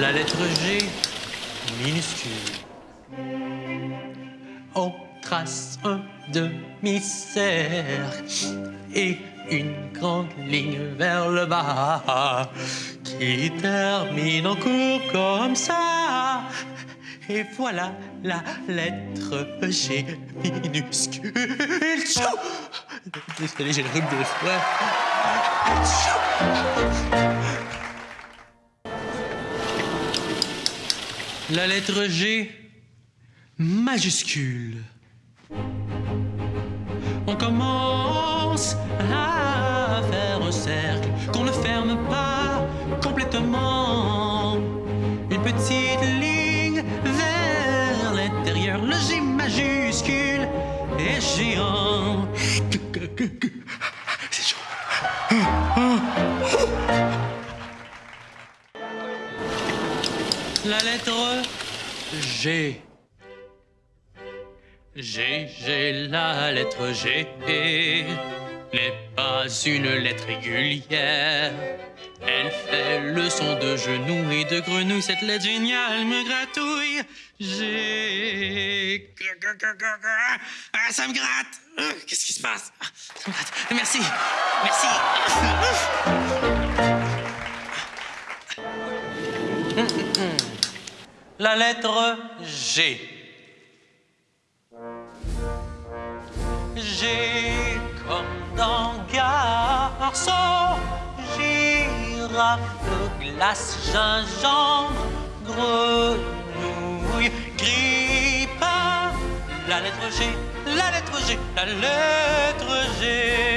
La lettre G minuscule. On trace un demi-cercle et une grande ligne vers le bas qui termine en cours comme ça. Et voilà la lettre G minuscule. Désolé, j'ai le rhume de soir. La lettre G majuscule. On commence à faire un cercle qu'on ne ferme pas complètement. Une petite ligne vers l'intérieur. Le G majuscule est géant. C'est chaud. La lettre G. G, G, la lettre G n'est pas une lettre régulière. Elle fait le son de genoux et de grenouille. Cette lettre géniale me gratouille. G. Ah, ça me gratte. Euh, Qu'est-ce qui se passe? Ah, Ça me gratte. Merci. Merci. La lettre G. G comme dans garçon, girafe, glace, gingembre, grenouille, grippe. La lettre G, la lettre G, la lettre G.